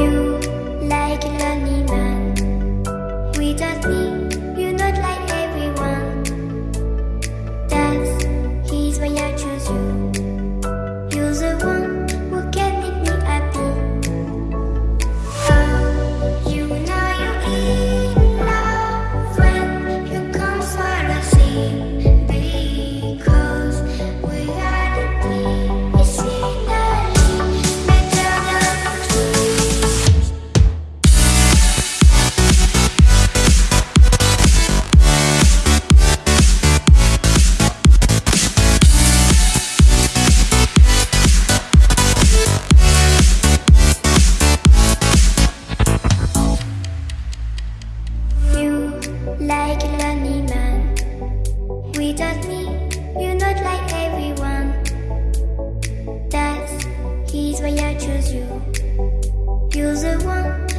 you like a lonely man Without me, you're not like everyone. That's his way I choose you. why I choose you. You're the one.